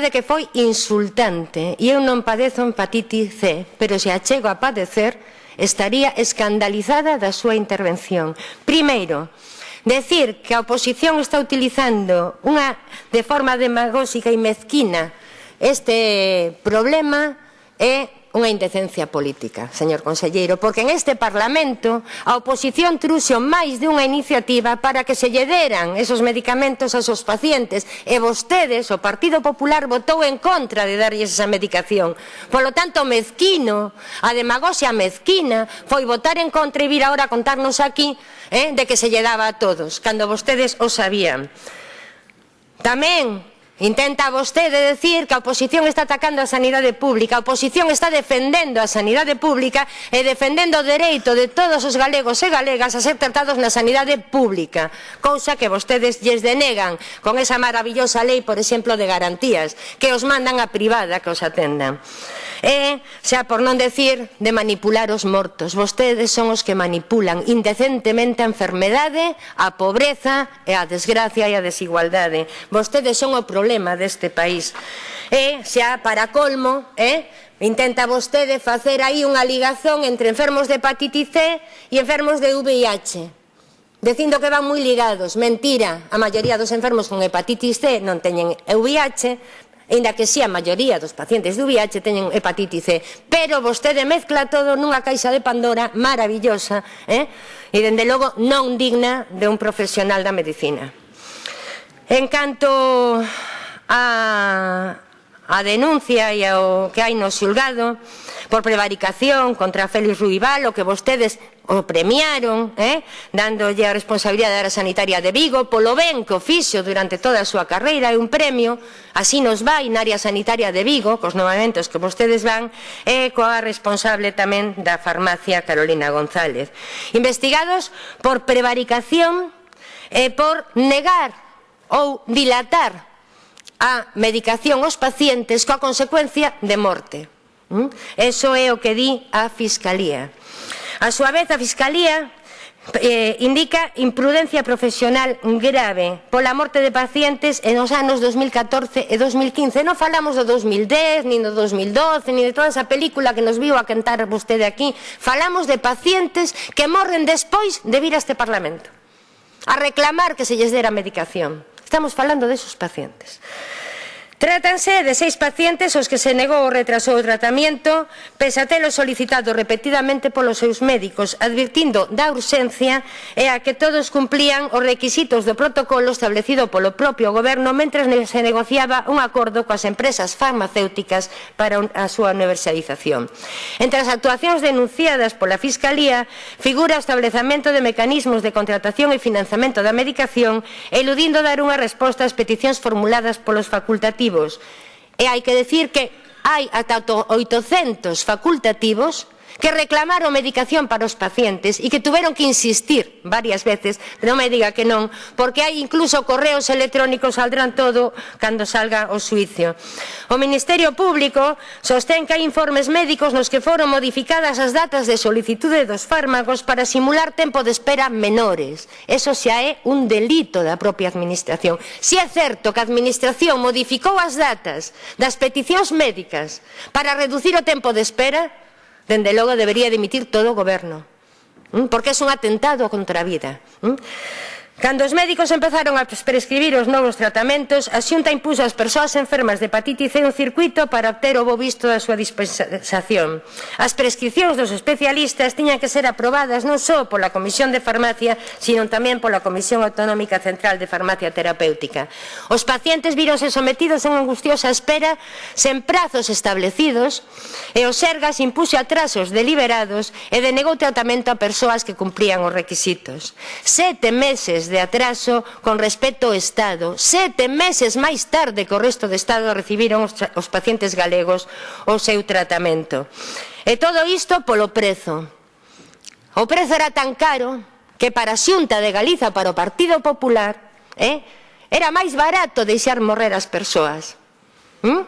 verdade que foi insultante e eu non padezo hepatitis C, pero se a chego a padecer estaría escandalizada da súa intervención. Primeiro, decir que a oposición está utilizando unha de forma demagóxica e mezquina este problema é unha indecencia política, señor conselleiro, porque en este Parlamento a oposición truxo máis dunha iniciativa para que se lle deran esos medicamentos aos seus pacientes e vostedes, o Partido Popular, votou en contra de darlles esa medicación. Polo tanto, mezquino, a demagoxia mezquina, foi votar en contra e vir agora a contarnos aquí eh, de que se lle daba a todos, cando vostedes o sabían. Tamén Intenta vostede decir que a oposición está atacando a sanidade pública, a oposición está defendendo a sanidade pública e defendendo o dereito de todos os galegos e galegas a ser tratados na sanidade pública, cousa que vostedes lles denegan con esa maravillosa lei, por exemplo, de garantías, que os mandan a privada que os atendan. E, xa por non decir, de manipular os mortos. Vostedes son os que manipulan indecentemente a enfermedade, a pobreza e a desgracia e a desigualdade. Vostedes son o problema problema deste país. E, xa para colmo, eh, intenta vostede facer aí unha ligazón entre enfermos de hepatitis C e enfermos de VIH dicindo que van moi ligados. Mentira, a maioría dos enfermos con hepatitis C non teñen VIH, Ainda que si sí, a maioría dos pacientes do VIH teñen hepatitis C, pero vostede mezcla todo nunha caixa de Pandora maravillosa, eh? e dende logo non digna de un profesional da medicina. En canto a, a denuncia e ao que hai no xulgado por prevaricación contra Félix Ruibal, o que vostedes o premiaron, eh? dándolle a responsabilidade da área sanitaria de Vigo, polo ben que o fixo durante toda a súa carreira, é un premio, así nos vai na área sanitaria de Vigo, cos novamentos que vostedes van, e coa responsable tamén da farmacia Carolina González. Investigados por prevaricación e por negar ou dilatar a medicación aos pacientes coa consecuencia de morte. ¿Mm? Eso é o que di a Fiscalía. A súa vez, a Fiscalía eh, indica imprudencia profesional grave pola morte de pacientes en os anos 2014 e 2015. Non falamos do 2010, nin do 2012, nin de toda esa película que nos viu a cantar vostede aquí. Falamos de pacientes que morren despois de vir a este Parlamento a reclamar que se lles dera medicación. Estamos falando desos pacientes. Trátanse de seis pacientes aos que se negou ou retrasou o tratamiento, pese a telo solicitado repetidamente polos seus médicos, advirtindo da urxencia e a que todos cumplían os requisitos do protocolo establecido polo propio goberno mentre se negociaba un acordo coas empresas farmacéuticas para a súa universalización. Entre as actuacións denunciadas pola Fiscalía figura o establecamento de mecanismos de contratación e financiamento da medicación, eludindo dar unha resposta ás peticións formuladas polos facultativos facultativos. E hai que decir que hai ata 800 facultativos que reclamaron medicación para os pacientes e que tuveron que insistir varias veces, non me diga que non, porque hai incluso correos electrónicos saldrán todo cando salga o suicio. O Ministerio Público sostén que hai informes médicos nos que foron modificadas as datas de solicitude dos fármacos para simular tempo de espera menores. Eso xa é un delito da propia Administración. Si é certo que a Administración modificou as datas das peticións médicas para reducir o tempo de espera, dende logo debería dimitir todo o goberno, porque é un atentado contra a vida. Cando os médicos empezaron a prescribir os novos tratamentos, a xunta impuso ás persoas enfermas de hepatitis C un circuito para obter o bo visto da súa dispensación. As prescripcións dos especialistas tiñan que ser aprobadas non só pola Comisión de Farmacia, sino tamén pola Comisión Autonómica Central de Farmacia Terapéutica. Os pacientes víronse sometidos a unha angustiosa espera sen prazos establecidos e o Sergas impuxo atrasos deliberados e denegou tratamento a persoas que cumprían os requisitos. Sete meses de atraso con respecto ao Estado. Sete meses máis tarde que o resto do Estado recibiron os, os pacientes galegos o seu tratamento. E todo isto polo prezo. O prezo era tan caro que para a Xunta de Galiza, para o Partido Popular, eh, era máis barato deixar morrer as persoas. ¿Mm?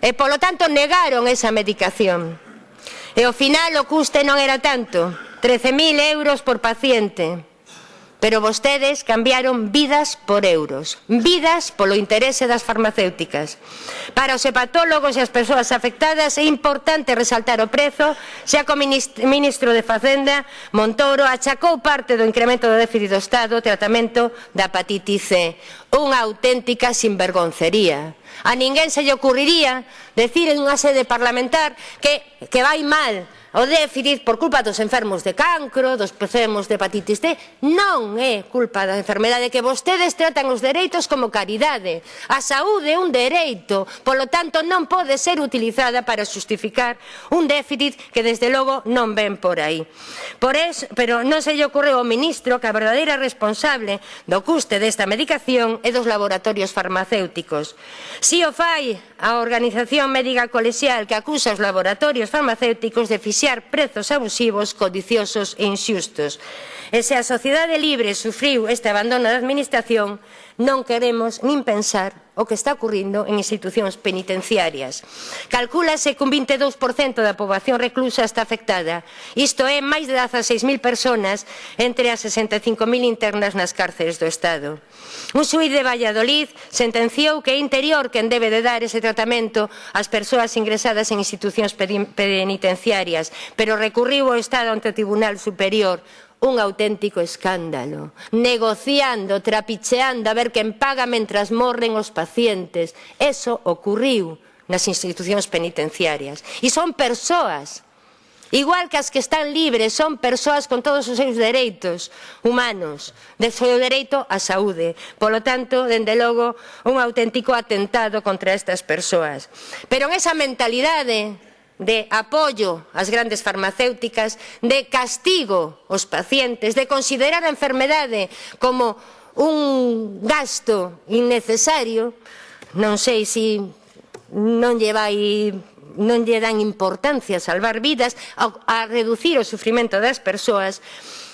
E polo tanto negaron esa medicación. E ao final o custe non era tanto, 13.000 euros por paciente. Pero vostedes cambiaron vidas por euros, vidas polo interese das farmacéuticas. Para os hepatólogos e as persoas afectadas é importante resaltar o prezo, xa que o ministro de Facenda, Montoro, achacou parte do incremento do déficit do Estado o tratamento da hepatitis C. Unha auténtica sinvergoncería A ninguén se lle ocurriría decir en unha sede parlamentar que, que vai mal o déficit por culpa dos enfermos de cancro, dos enfermos de hepatitis D, non é culpa da enfermedade que vostedes tratan os dereitos como caridade. A saúde é un dereito, polo tanto non pode ser utilizada para justificar un déficit que desde logo non ven por aí. Por eso, pero non se lle ocorreu ao ministro que a verdadeira responsable do custe desta medicación é dos laboratorios farmacéuticos. Si o fai a Organización Médica Colexial que acusa os laboratorios farmacéuticos de fixar prezos abusivos, codiciosos e inxustos. E se a sociedade libre sufriu este abandono da Administración, non queremos nin pensar o que está ocurrindo en institucións penitenciarias. Calcúlase que un 22% da poboación reclusa está afectada. Isto é máis de 16.000 persoas entre as 65.000 internas nas cárceres do Estado. Un xuiz de Valladolid sentenciou que é interior quen debe de dar ese tratamento ás persoas ingresadas en institucións penitenciarias, pero recurriu ao Estado ante o Tribunal Superior un auténtico escándalo, negociando, trapicheando a ver quen paga mentras morren os pacientes. Eso ocurriu nas institucións penitenciarias. E son persoas Igual que as que están libres son persoas con todos os seus dereitos humanos, de seu dereito á saúde. Polo tanto, dende logo, un auténtico atentado contra estas persoas. Pero en esa mentalidade de apoio ás grandes farmacéuticas, de castigo aos pacientes, de considerar a enfermedade como un gasto innecesario, non sei se non lle vai non lle dan importancia a salvar vidas, a, a reducir o sufrimento das persoas,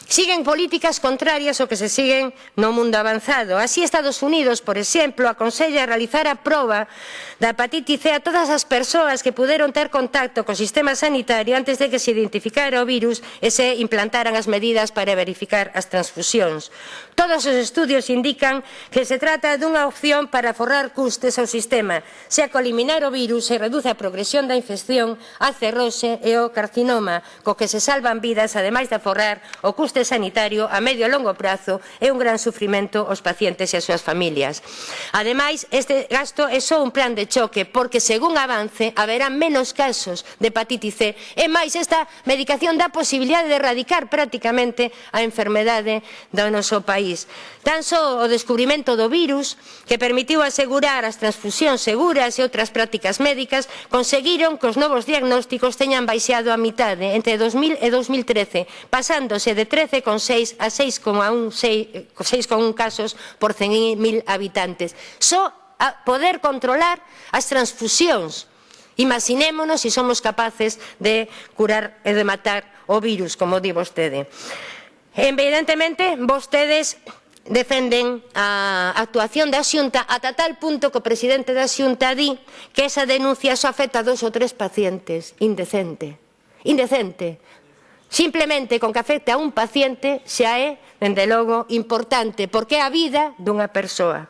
Siguen políticas contrarias ao que se siguen no mundo avanzado. Así Estados Unidos, por exemplo, aconsella realizar a proba da hepatite C a todas as persoas que puderon ter contacto co sistema sanitario antes de que se identificara o virus e se implantaran as medidas para verificar as transfusións. Todos os estudios indican que se trata dunha opción para forrar custes ao sistema, xa que eliminar o virus se reduce a progresión da infección, a cerrose e o carcinoma, co que se salvan vidas, ademais de forrar o custe coste sanitario a medio e longo prazo é un gran sufrimento aos pacientes e ás súas familias. Ademais, este gasto é só un plan de choque porque, según avance, haberá menos casos de hepatitis C e máis esta medicación dá posibilidade de erradicar prácticamente a enfermedade do noso país. Tan só o descubrimento do virus que permitiu asegurar as transfusións seguras e outras prácticas médicas conseguiron que os novos diagnósticos teñan baixado a mitade entre 2000 e 2013, pasándose de 13 13,6 a 6,1 casos por 100.000 habitantes. Só a poder controlar as transfusións. Imaginémonos se si somos capaces de curar e de matar o virus, como di vostede. Evidentemente, vostedes defenden a actuación da Xunta ata tal punto que o presidente da Xunta di que esa denuncia só afecta a dos ou tres pacientes. Indecente. Indecente. Simplemente con que afecte a un paciente xa é, dende logo, importante, porque é a vida dunha persoa.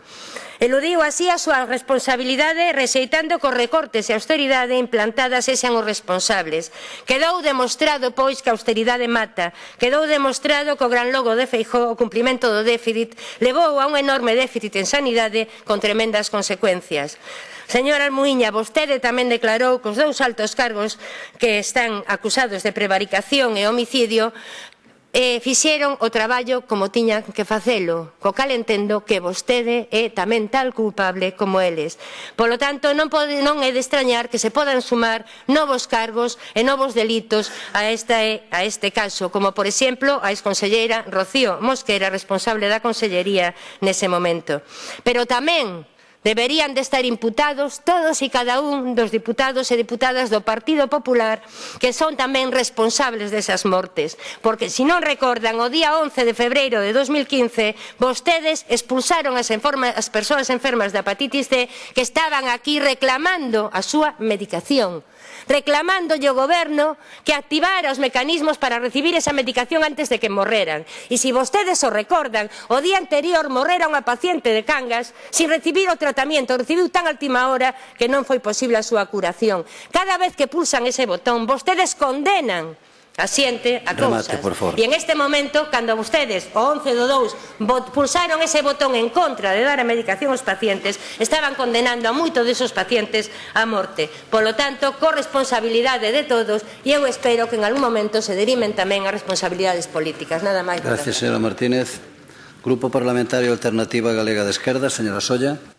Eludiu así a súa responsabilidade rexeitando cos recortes e austeridade implantadas e sean os responsables. Quedou demostrado, pois, que a austeridade mata. Quedou demostrado que o gran logo de Feijó, o cumprimento do déficit, levou a un enorme déficit en sanidade con tremendas consecuencias. Señora Almuiña, vostede tamén declarou que os dous altos cargos que están acusados de prevaricación e homicidio e fixeron o traballo como tiñan que facelo, co cal entendo que vostede é tamén tal culpable como eles. Polo tanto, non, pode, non é de extrañar que se podan sumar novos cargos e novos delitos a, esta, a este caso, como por exemplo a exconselleira Rocío Mosquera, responsable da Consellería nese momento. Pero tamén Deberían de estar imputados todos e cada un dos diputados e diputadas do Partido Popular que son tamén responsables desas mortes, porque se non recordan o día 11 de febreiro de 2015 vostedes expulsaron as, enforma, as persoas enfermas da hepatitis C que estaban aquí reclamando a súa medicación reclamándolle ao goberno que activara os mecanismos para recibir esa medicación antes de que morreran. E se vostedes o recordan, o día anterior morrera unha paciente de Cangas sin recibir o tratamento, recibiu tan altima hora que non foi posible a súa curación. Cada vez que pulsan ese botón, vostedes condenan asiente a cousas. Remate, por favor. E en este momento, cando vostedes, o 11 do 2, pulsaron ese botón en contra de dar a medicación aos pacientes, estaban condenando a moito desos pacientes a morte. Polo tanto, corresponsabilidade de todos, e eu espero que en algún momento se derimen tamén as responsabilidades políticas. Nada máis. Gracias, señora Martínez. Grupo Parlamentario Alternativa Galega de Esquerda, señora Solla.